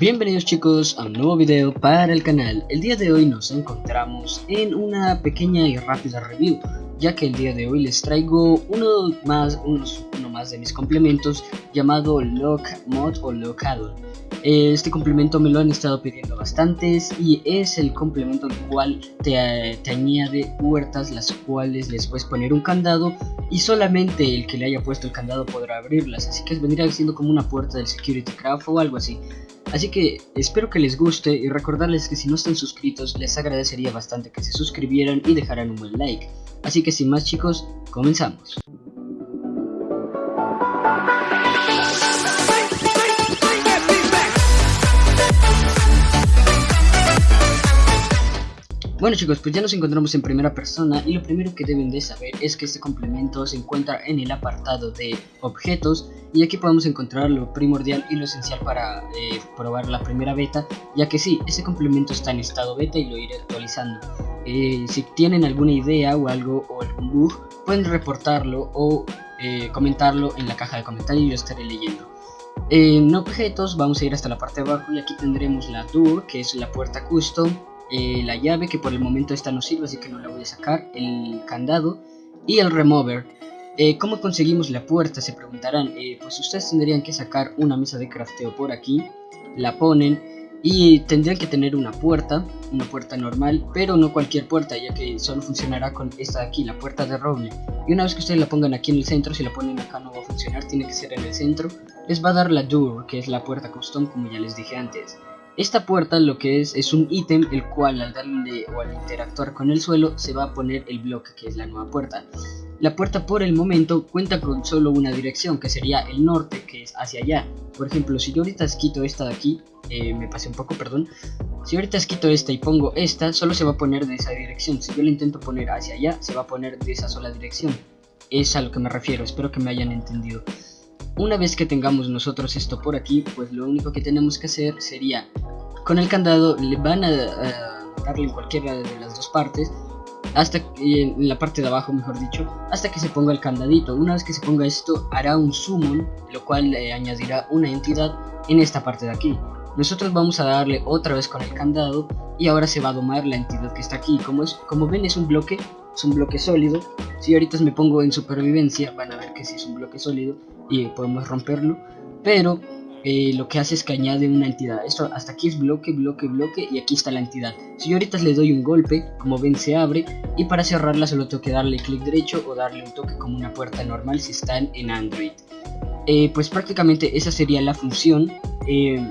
Bienvenidos chicos a un nuevo video para el canal. El día de hoy nos encontramos en una pequeña y rápida review, ya que el día de hoy les traigo uno más, uno más de mis complementos llamado Lock Mod o Lockado. Este complemento me lo han estado pidiendo bastantes y es el complemento el cual te, te, añade puertas las cuales les puedes poner un candado y solamente el que le haya puesto el candado podrá abrirlas, así que vendría siendo como una puerta del Security Craft o algo así. Así que espero que les guste y recordarles que si no están suscritos les agradecería bastante que se suscribieran y dejaran un buen like. Así que sin más chicos, comenzamos. Bueno chicos, pues ya nos encontramos en primera persona y lo primero que deben de saber es que este complemento se encuentra en el apartado de objetos y aquí podemos encontrar lo primordial y lo esencial para eh, probar la primera beta ya que sí, este complemento está en estado beta y lo iré actualizando. Eh, si tienen alguna idea o algo o algún bug pueden reportarlo o eh, comentarlo en la caja de comentarios y yo estaré leyendo. En objetos vamos a ir hasta la parte de abajo y aquí tendremos la door que es la puerta custom eh, la llave que por el momento esta no sirve así que no la voy a sacar, el candado y el remover. Eh, ¿Cómo conseguimos la puerta? Se preguntarán. Eh, pues ustedes tendrían que sacar una mesa de crafteo por aquí, la ponen y tendrían que tener una puerta, una puerta normal, pero no cualquier puerta ya que solo funcionará con esta de aquí, la puerta de roble. Y una vez que ustedes la pongan aquí en el centro, si la ponen acá no va a funcionar, tiene que ser en el centro, les va a dar la door, que es la puerta custom como ya les dije antes. Esta puerta lo que es es un ítem el cual al darle o al interactuar con el suelo se va a poner el bloque que es la nueva puerta. La puerta por el momento cuenta con solo una dirección que sería el norte que es hacia allá. Por ejemplo si yo ahorita quito esta de aquí, eh, me pasé un poco perdón. Si ahorita quito esta y pongo esta solo se va a poner de esa dirección. Si yo la intento poner hacia allá se va a poner de esa sola dirección. Es a lo que me refiero, espero que me hayan entendido. Una vez que tengamos nosotros esto por aquí, pues lo único que tenemos que hacer sería, con el candado le van a, darle en cualquiera de las dos partes, hasta en la parte de abajo mejor dicho, hasta que se ponga el candadito. Una vez que se ponga esto, hará un summon, lo cual le añadirá una entidad en esta parte de aquí. Nosotros vamos a darle otra vez con el candado y ahora se va a domar la entidad que está aquí. Como, es, como ven es un bloque, es un bloque sólido. Si ahorita me pongo en supervivencia, van a ver que sí es un bloque sólido y podemos romperlo, pero eh, lo que hace es que añade una entidad. Esto hasta aquí es bloque, bloque, bloque y aquí está la entidad. Si yo ahorita le doy un golpe, como ven se abre y para cerrarla solo tengo que darle clic derecho o darle un toque como una puerta normal si están en Android. Eh, pues prácticamente esa sería la función. Eh,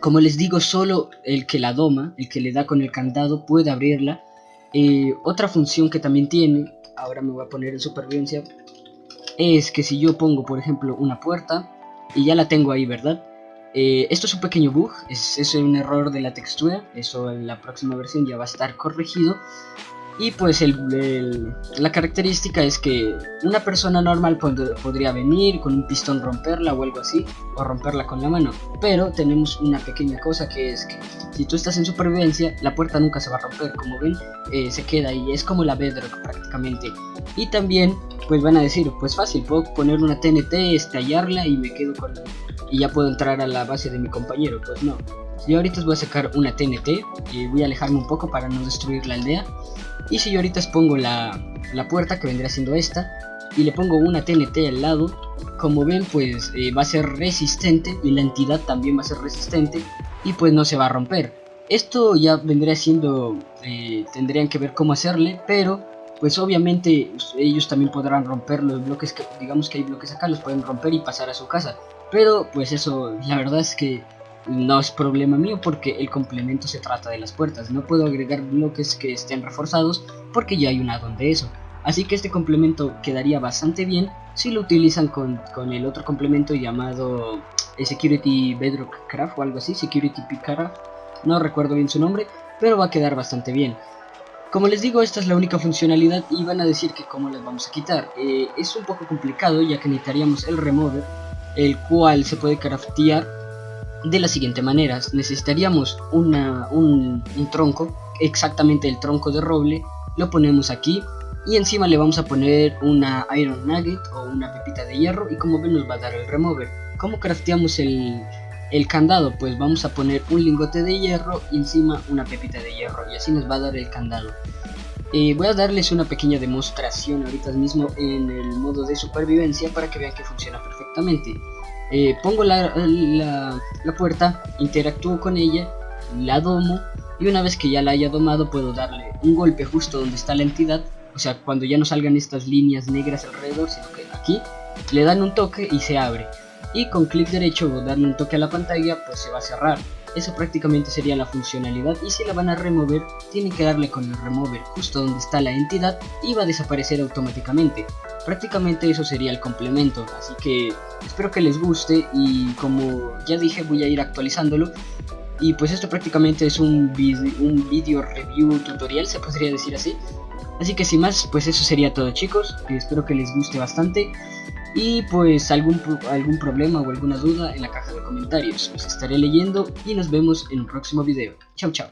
como les digo, solo el que la doma, el que le da con el candado puede abrirla. otra función que también tiene, ahora me voy a poner en supervivencia es que si yo pongo, por ejemplo, una puerta y ya la tengo ahí, ¿verdad? Eh, esto es un pequeño bug, es, es, un error de la textura, eso en la próxima versión ya va a estar corregido. Y pues el, la característica es que una persona normal podría venir con un pistón romperla o algo así, o romperla con la mano. Pero tenemos una pequeña cosa que es que si tú estás en supervivencia, la puerta nunca se va a romper. Como ven, eh, se queda ahí, es como la bedrock prácticamente. Y también, pues van a decir, pues fácil, puedo poner una TNT, estallarla y me quedo con... Y ya puedo entrar a la base de mi compañero, pues no. Yo ahorita voy a sacar una TNT y voy a alejarme un poco para no destruir la aldea. Y si yo ahorita pongo la, puerta que vendría siendo esta y le pongo una TNT al lado, como ven pues eh, va a ser resistente y la entidad también va a ser resistente y pues no se va a romper. Esto ya vendría siendo, eh, tendrían que ver cómo hacerle, pero pues obviamente ellos también podrán romper los bloques que, digamos que hay bloques acá, los pueden romper y pasar a su casa. Pero pues eso, la verdad es que no es problema mío porque el complemento se trata de las puertas. No puedo agregar bloques que estén reforzados porque ya hay un addon de eso. Así que este complemento quedaría bastante bien si lo utilizan con, el otro complemento llamado eh, Security Bedrock Craft o algo así, Security Picaraft. No recuerdo bien su nombre, pero va a quedar bastante bien. Como les digo, esta es la única funcionalidad y van a decir que cómo las vamos a quitar. Eh, es un poco complicado ya que necesitaríamos el remover, el cual se puede craftear de la siguiente manera. Necesitaríamos una, un, tronco, exactamente el tronco de roble, lo ponemos aquí y encima le vamos a poner una Iron Nugget o una pepita de hierro y como ven nos va a dar el remover. ¿Cómo crafteamos el, el candado, pues vamos a poner un lingote de hierro y encima una pepita de hierro y así nos va a dar el candado. Eh, voy a darles una pequeña demostración ahorita mismo en el modo de supervivencia para que vean que funciona perfectamente. Eh, pongo la, la, puerta, interactúo con ella, la domo y una vez que ya la haya domado puedo darle un golpe justo donde está la entidad, o sea cuando ya no salgan estas líneas negras alrededor, sino que aquí le dan un toque y se abre y con clic derecho o darle un toque a la pantalla pues se va a cerrar. Eso prácticamente sería la funcionalidad y si la van a remover tienen que darle con el remover justo donde está la entidad y va a desaparecer automáticamente. Prácticamente eso sería el complemento, así que espero que les guste y como ya dije voy a ir actualizándolo. Y pues esto prácticamente es un, video, un video review tutorial, se podría decir así. Así que sin más, pues eso sería todo chicos, espero que les guste bastante. Y pues algún, algún problema o alguna duda en la caja de comentarios. Los estaré leyendo y nos vemos en un próximo video. Chao, chao.